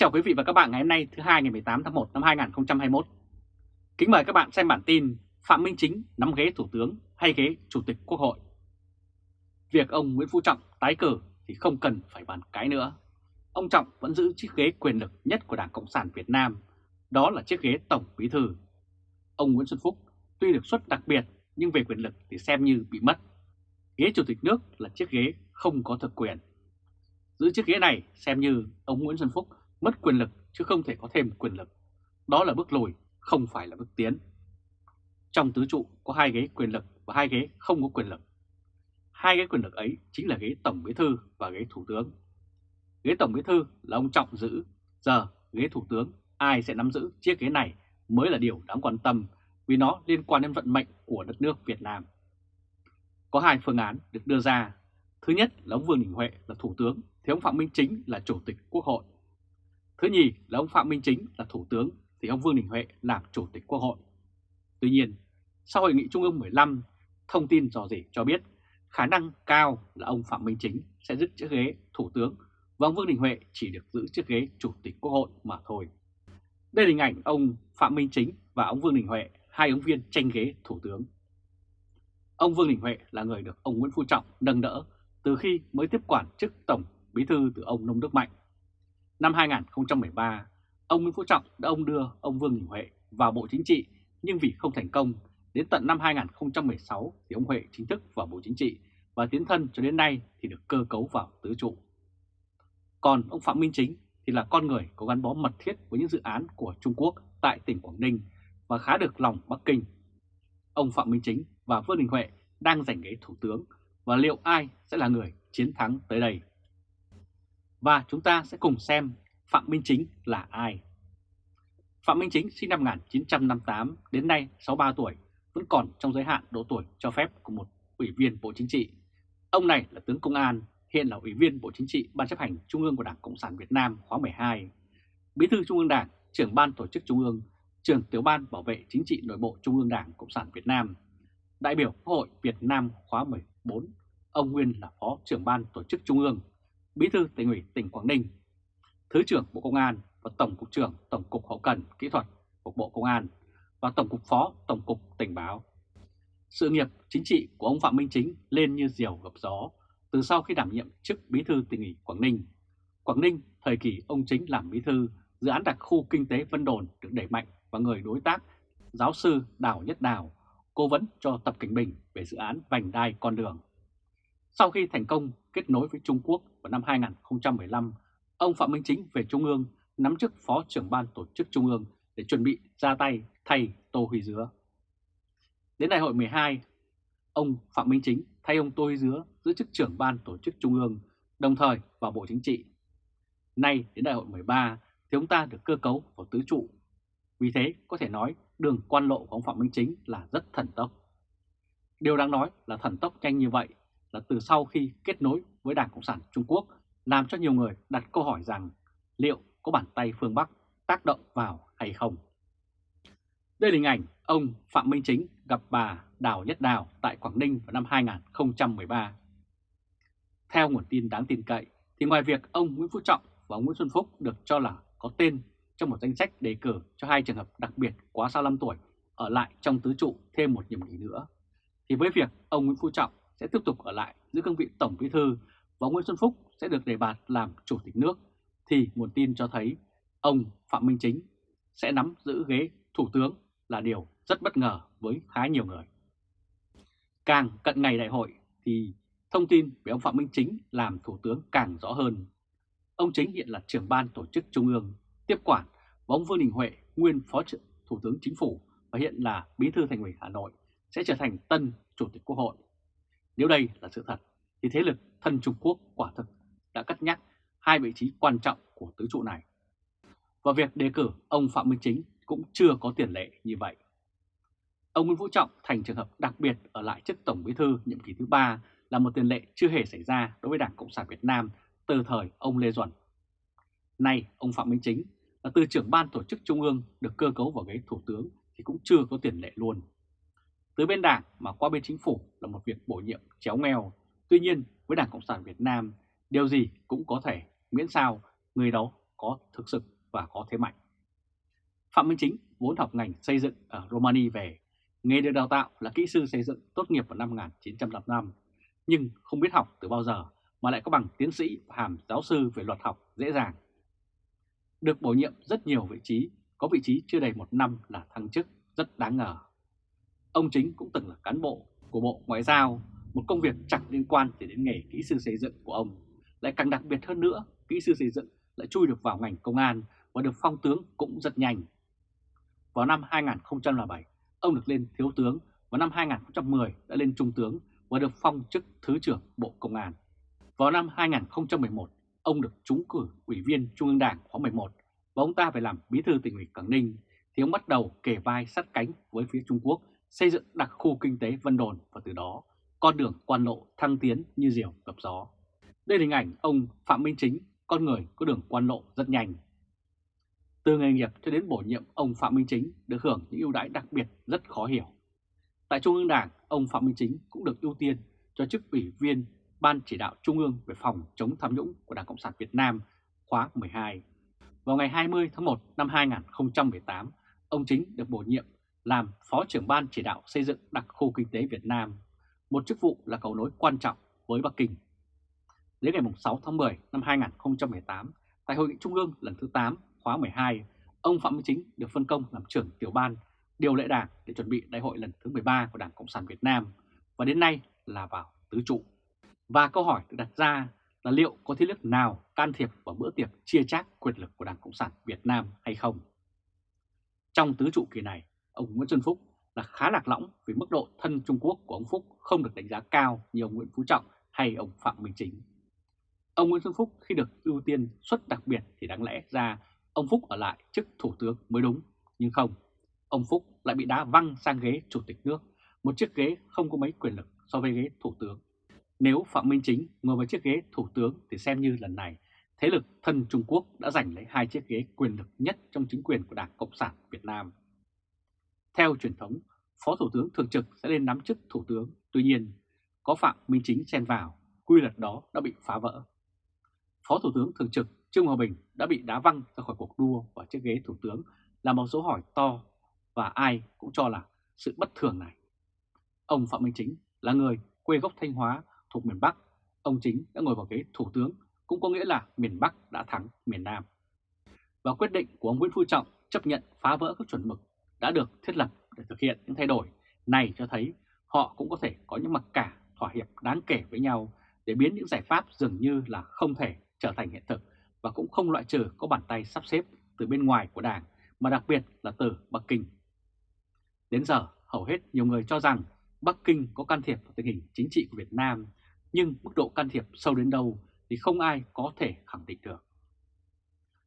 chào quý vị và các bạn ngày hôm nay thứ hai ngày 18 tháng 1 năm 2021. Kính mời các bạn xem bản tin Phạm Minh Chính nắm ghế Thủ tướng hay ghế Chủ tịch Quốc hội. Việc ông Nguyễn Phú Trọng tái cử thì không cần phải bàn cái nữa. Ông Trọng vẫn giữ chiếc ghế quyền lực nhất của Đảng Cộng sản Việt Nam, đó là chiếc ghế Tổng Bí Thư. Ông Nguyễn Xuân Phúc tuy được xuất đặc biệt nhưng về quyền lực thì xem như bị mất. Ghế Chủ tịch nước là chiếc ghế không có thực quyền. Giữ chiếc ghế này xem như ông Nguyễn Xuân Phúc mất quyền lực chứ không thể có thêm quyền lực. Đó là bước lùi, không phải là bước tiến. Trong tứ trụ có hai ghế quyền lực và hai ghế không có quyền lực. Hai ghế quyền lực ấy chính là ghế Tổng Bí Thư và ghế Thủ tướng. Ghế Tổng Bí Thư là ông Trọng giữ, giờ ghế Thủ tướng ai sẽ nắm giữ chiếc ghế này mới là điều đáng quan tâm vì nó liên quan đến vận mệnh của đất nước Việt Nam. Có hai phương án được đưa ra. Thứ nhất là ông Vương Đình Huệ là Thủ tướng thì ông Phạm Minh Chính là Chủ tịch Quốc hội. Thứ nhì là ông Phạm Minh Chính là Thủ tướng thì ông Vương Đình Huệ làm Chủ tịch Quốc hội. Tuy nhiên, sau Hội nghị Trung ương 15, thông tin dò dỉ cho biết khả năng cao là ông Phạm Minh Chính sẽ giữ chiếc ghế Thủ tướng và ông Vương Đình Huệ chỉ được giữ chiếc ghế Chủ tịch Quốc hội mà thôi. Đây là hình ảnh ông Phạm Minh Chính và ông Vương Đình Huệ, hai ứng viên tranh ghế Thủ tướng. Ông Vương Đình Huệ là người được ông Nguyễn Phú Trọng nâng đỡ từ khi mới tiếp quản chức Tổng Bí thư từ ông Nông Đức Mạnh. Năm 2013, ông Nguyễn Phú Trọng đã ông đưa ông Vương Đình Huệ vào Bộ Chính trị nhưng vì không thành công, đến tận năm 2016 thì ông Huệ chính thức vào Bộ Chính trị và tiến thân cho đến nay thì được cơ cấu vào tứ trụ. Còn ông Phạm Minh Chính thì là con người có gắn bó mật thiết với những dự án của Trung Quốc tại tỉnh Quảng Ninh và khá được lòng Bắc Kinh. Ông Phạm Minh Chính và Vương Đình Huệ đang giành ghế Thủ tướng và liệu ai sẽ là người chiến thắng tới đây? Và chúng ta sẽ cùng xem Phạm Minh Chính là ai. Phạm Minh Chính sinh năm 1958 đến nay 63 tuổi, vẫn còn trong giới hạn độ tuổi cho phép của một ủy viên Bộ Chính trị. Ông này là tướng công an, hiện là ủy viên Bộ Chính trị Ban chấp hành Trung ương của Đảng Cộng sản Việt Nam khóa 12, Bí thư Trung ương Đảng, trưởng ban tổ chức Trung ương, trưởng tiểu ban bảo vệ chính trị nội bộ Trung ương Đảng Cộng sản Việt Nam, đại biểu Quốc hội Việt Nam khóa 14, ông nguyên là phó trưởng ban tổ chức Trung ương, Bí thư tỉnh ủy tỉnh Quảng Ninh, Thứ trưởng Bộ Công an và Tổng cục trưởng Tổng cục Hậu cần Kỹ thuật của Bộ Công an và Tổng cục Phó Tổng cục Tình báo. Sự nghiệp chính trị của ông Phạm Minh Chính lên như diều gặp gió từ sau khi đảm nhiệm chức Bí thư tỉnh ủy Quảng Ninh. Quảng Ninh, thời kỳ ông Chính làm Bí thư, dự án đặc khu kinh tế Vân Đồn được đẩy mạnh và người đối tác giáo sư Đào Nhất Đào cố vấn cho Tập Cảnh Bình về dự án vành đai con đường. Sau khi thành công kết nối với Trung Quốc vào năm 2015, ông Phạm Minh Chính về Trung ương nắm chức Phó trưởng ban tổ chức Trung ương để chuẩn bị ra tay thay Tô Huy Dứa. Đến đại hội 12, ông Phạm Minh Chính thay ông Tô Huy Dứa giữ chức trưởng ban tổ chức Trung ương, đồng thời vào Bộ Chính trị. Nay đến đại hội 13 thì ông ta được cơ cấu vào tứ trụ. Vì thế có thể nói đường quan lộ của ông Phạm Minh Chính là rất thần tốc. Điều đáng nói là thần tốc nhanh như vậy là từ sau khi kết nối với Đảng Cộng sản Trung Quốc làm cho nhiều người đặt câu hỏi rằng liệu có bàn tay phương Bắc tác động vào hay không. Đây là hình ảnh ông Phạm Minh Chính gặp bà Đào Nhất Đào tại Quảng Ninh vào năm 2013. Theo nguồn tin đáng tin cậy, thì ngoài việc ông Nguyễn Phú Trọng và ông Nguyễn Xuân Phúc được cho là có tên trong một danh sách đề cử cho hai trường hợp đặc biệt quá 65 tuổi ở lại trong tứ trụ thêm một nhiệm kỳ nữa, thì với việc ông Nguyễn Phú Trọng sẽ tiếp tục ở lại giữ cương vị Tổng Bí Thư và Nguyễn Xuân Phúc sẽ được đề bạt làm Chủ tịch nước, thì nguồn tin cho thấy ông Phạm Minh Chính sẽ nắm giữ ghế Thủ tướng là điều rất bất ngờ với khá nhiều người. Càng cận ngày đại hội thì thông tin về ông Phạm Minh Chính làm Thủ tướng càng rõ hơn. Ông Chính hiện là trưởng ban tổ chức Trung ương, tiếp quản và ông Vương Đình Huệ, nguyên Phó Thủ tướng Chính phủ và hiện là Bí thư Thành ủy Hà Nội sẽ trở thành tân Chủ tịch Quốc hội. Nếu đây là sự thật thì thế lực thân Trung Quốc quả thực đã cắt nhắc hai vị trí quan trọng của tứ trụ này. Và việc đề cử ông Phạm Minh Chính cũng chưa có tiền lệ như vậy. Ông Nguyễn Phú Trọng thành trường hợp đặc biệt ở lại chức Tổng Bí thư nhiệm kỳ thứ ba là một tiền lệ chưa hề xảy ra đối với Đảng Cộng sản Việt Nam từ thời ông Lê Duẩn. Nay, ông Phạm Minh Chính là từ trưởng ban tổ chức Trung ương được cơ cấu vào ghế Thủ tướng thì cũng chưa có tiền lệ luôn. Từ bên Đảng mà qua bên Chính phủ là một việc bổ nhiệm chéo nghèo. Tuy nhiên, với Đảng Cộng sản Việt Nam, điều gì cũng có thể, miễn sao người đó có thực sự và có thế mạnh. Phạm Minh Chính vốn học ngành xây dựng ở Romania về, nghề được đào tạo là kỹ sư xây dựng tốt nghiệp vào năm 1955, nhưng không biết học từ bao giờ mà lại có bằng tiến sĩ và hàm giáo sư về luật học dễ dàng. Được bổ nhiệm rất nhiều vị trí, có vị trí chưa đầy một năm là thăng chức rất đáng ngờ. Ông Chính cũng từng là cán bộ của Bộ Ngoại giao, một công việc chẳng liên quan gì đến nghề kỹ sư xây dựng của ông. Lại càng đặc biệt hơn nữa, kỹ sư xây dựng lại chui được vào ngành công an và được phong tướng cũng rất nhanh. Vào năm 2007, ông được lên thiếu tướng, và năm 2010 đã lên trung tướng và được phong chức Thứ trưởng Bộ Công an. Vào năm 2011, ông được trúng cử Ủy viên Trung ương Đảng khóa 11 và ông ta phải làm bí thư tỉnh ủy Quảng Ninh thì ông bắt đầu kề vai sát cánh với phía Trung Quốc xây dựng đặc khu kinh tế Vân Đồn và từ đó con đường quan lộ thăng tiến như diều gặp gió. Đây là hình ảnh ông Phạm Minh Chính, con người có đường quan lộ rất nhanh. Từ nghề nghiệp cho đến bổ nhiệm ông Phạm Minh Chính được hưởng những ưu đãi đặc biệt rất khó hiểu. Tại Trung ương Đảng, ông Phạm Minh Chính cũng được ưu tiên cho chức ủy viên Ban chỉ đạo Trung ương về phòng chống tham nhũng của Đảng Cộng sản Việt Nam khóa 12. Vào ngày 20 tháng 1 năm 2018, ông Chính được bổ nhiệm làm Phó trưởng Ban chỉ đạo xây dựng đặc khu kinh tế Việt Nam, một chức vụ là cầu nối quan trọng với Bắc Kinh. Đến ngày 6 tháng 10 năm 2018, tại Hội nghị Trung ương lần thứ 8 khóa 12, ông Phạm Minh Chính được phân công làm trưởng tiểu ban điều lệ đảng để chuẩn bị đại hội lần thứ 13 của Đảng Cộng sản Việt Nam và đến nay là vào tứ trụ. Và câu hỏi được đặt ra là liệu có thế lực nào can thiệp vào bữa tiệc chia chác quyền lực của Đảng Cộng sản Việt Nam hay không? Trong tứ trụ kỳ này, ông Nguyễn Xuân Phúc là khá lạc lõng vì mức độ thân Trung Quốc của ông Phúc không được đánh giá cao như ông Nguyễn Phú Trọng hay ông Phạm Minh Chính. Ông Nguyễn Xuân Phúc khi được ưu tiên xuất đặc biệt thì đáng lẽ ra ông Phúc ở lại chức thủ tướng mới đúng, nhưng không. Ông Phúc lại bị đá văng sang ghế chủ tịch nước, một chiếc ghế không có mấy quyền lực so với ghế thủ tướng. Nếu Phạm Minh Chính ngồi vào chiếc ghế thủ tướng thì xem như lần này thế lực thân Trung Quốc đã giành lấy hai chiếc ghế quyền lực nhất trong chính quyền của Đảng Cộng sản Việt Nam. Theo truyền thống, Phó Thủ tướng Thường trực sẽ lên nắm chức Thủ tướng, tuy nhiên có Phạm Minh Chính xen vào, quy luật đó đã bị phá vỡ. Phó Thủ tướng Thường trực Trương Hòa Bình đã bị đá văng ra khỏi cuộc đua vào chiếc ghế Thủ tướng là một dấu hỏi to và ai cũng cho là sự bất thường này. Ông Phạm Minh Chính là người quê gốc Thanh Hóa thuộc miền Bắc, ông Chính đã ngồi vào ghế Thủ tướng cũng có nghĩa là miền Bắc đã thắng miền Nam. Và quyết định của ông Nguyễn Phú Trọng chấp nhận phá vỡ các chuẩn mực đã được thiết lập để thực hiện những thay đổi này cho thấy họ cũng có thể có những mặc cả thỏa hiệp đáng kể với nhau để biến những giải pháp dường như là không thể trở thành hiện thực và cũng không loại trừ có bàn tay sắp xếp từ bên ngoài của Đảng mà đặc biệt là từ Bắc Kinh. Đến giờ, hầu hết nhiều người cho rằng Bắc Kinh có can thiệp vào tình hình chính trị của Việt Nam, nhưng mức độ can thiệp sâu đến đâu thì không ai có thể khẳng định được.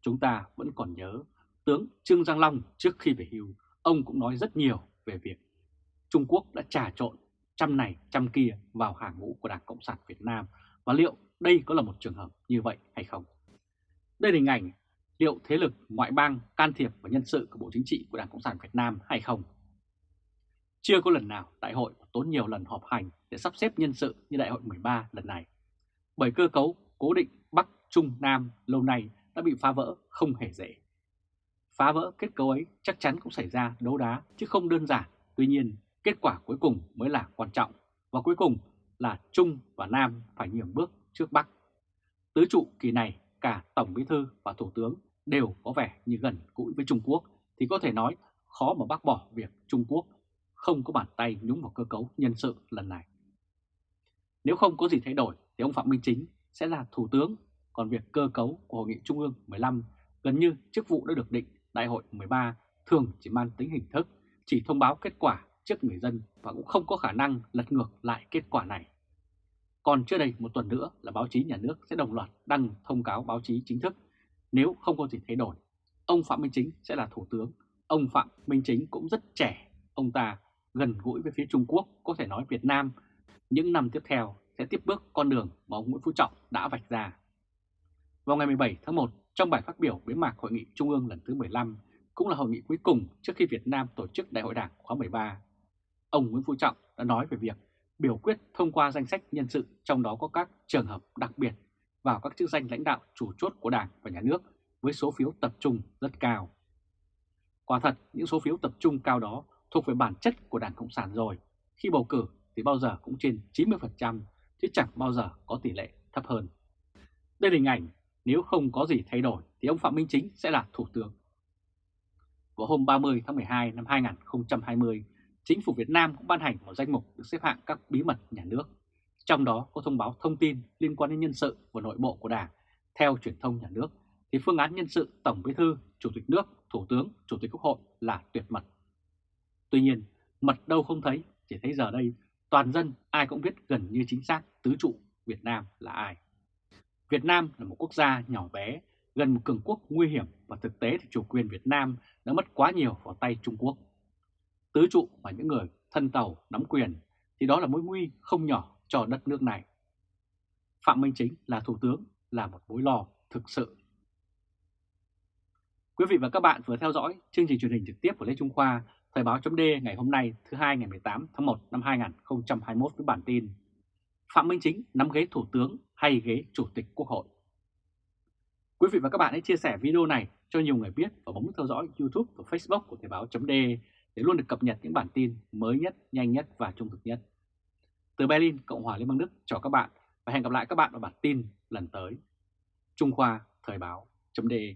Chúng ta vẫn còn nhớ tướng Trương Giang Long trước khi về hưu, ông cũng nói rất nhiều về việc Trung Quốc đã trà trộn trăm này trăm kia vào hàng ngũ của Đảng Cộng sản Việt Nam và liệu đây có là một trường hợp như vậy hay không? Đây là hình ảnh liệu thế lực ngoại bang can thiệp vào nhân sự của Bộ Chính trị của Đảng Cộng sản Việt Nam hay không? Chưa có lần nào đại hội tốn nhiều lần họp hành để sắp xếp nhân sự như đại hội 13 lần này. Bởi cơ cấu cố định Bắc, Trung, Nam lâu nay đã bị phá vỡ không hề dễ. Phá vỡ kết cấu ấy chắc chắn cũng xảy ra đấu đá chứ không đơn giản. Tuy nhiên, kết quả cuối cùng mới là quan trọng. Và cuối cùng là Trung và Nam phải nhường bước trước Bắc. Tứ trụ kỳ này cả Tổng Bí Thư và Thủ tướng đều có vẻ như gần gũi với Trung Quốc thì có thể nói khó mà bác bỏ việc Trung Quốc không có bàn tay nhúng vào cơ cấu nhân sự lần này. Nếu không có gì thay đổi thì ông Phạm Minh Chính sẽ là Thủ tướng, còn việc cơ cấu của Hội nghị Trung ương 15 gần như chức vụ đã được định Đại hội 13 thường chỉ mang tính hình thức, chỉ thông báo kết quả trước người dân và cũng không có khả năng lật ngược lại kết quả này. Còn chưa đầy một tuần nữa là báo chí nhà nước sẽ đồng loạt đăng thông cáo báo chí chính thức. Nếu không có gì thay đổi, ông Phạm Minh Chính sẽ là Thủ tướng. Ông Phạm Minh Chính cũng rất trẻ, ông ta gần gũi với phía Trung Quốc, có thể nói Việt Nam những năm tiếp theo sẽ tiếp bước con đường mà ông Nguyễn Phú Trọng đã vạch ra. Vào ngày 17 tháng 1, trong bài phát biểu bế mạc Hội nghị Trung ương lần thứ 15, cũng là hội nghị cuối cùng trước khi Việt Nam tổ chức Đại hội Đảng khóa 13, ông Nguyễn Phú Trọng đã nói về việc biểu quyết thông qua danh sách nhân sự trong đó có các trường hợp đặc biệt vào các chức danh lãnh đạo chủ chốt của Đảng và Nhà nước với số phiếu tập trung rất cao. Quả thật, những số phiếu tập trung cao đó thuộc về bản chất của Đảng Cộng sản rồi. Khi bầu cử thì bao giờ cũng trên 90%, chứ chẳng bao giờ có tỷ lệ thấp hơn. Đây là hình ảnh, nếu không có gì thay đổi thì ông Phạm Minh Chính sẽ là Thủ tướng. Vào hôm 30 tháng 12 năm 2020, Chính phủ Việt Nam cũng ban hành một danh mục được xếp hạng các bí mật nhà nước. Trong đó có thông báo thông tin liên quan đến nhân sự và nội bộ của Đảng. Theo truyền thông nhà nước, thì phương án nhân sự Tổng Bí thư, Chủ tịch nước, Thủ tướng, Chủ tịch Quốc hội là tuyệt mật. Tuy nhiên, mật đâu không thấy, chỉ thấy giờ đây toàn dân ai cũng biết gần như chính xác tứ trụ Việt Nam là ai. Việt Nam là một quốc gia nhỏ bé, gần một cường quốc nguy hiểm và thực tế thì chủ quyền Việt Nam đã mất quá nhiều vào tay Trung Quốc. Tứ trụ và những người thân tàu nắm quyền thì đó là mối nguy không nhỏ cho đất nước này. Phạm Minh Chính là Thủ tướng là một mối lo thực sự. Quý vị và các bạn vừa theo dõi chương trình truyền hình trực tiếp của Lê Trung Khoa, Thời báo chấm ngày hôm nay thứ hai ngày 18 tháng 1 năm 2021 với bản tin Phạm Minh Chính nắm ghế Thủ tướng hay ghế Chủ tịch Quốc hội. Quý vị và các bạn hãy chia sẻ video này cho nhiều người biết và bấm theo dõi YouTube và Facebook của Thời báo .de để luôn được cập nhật những bản tin mới nhất, nhanh nhất và trung thực nhất. Từ Berlin, Cộng hòa Liên bang Đức chào các bạn và hẹn gặp lại các bạn ở bản tin lần tới. Trung Khoa Thời báo .de.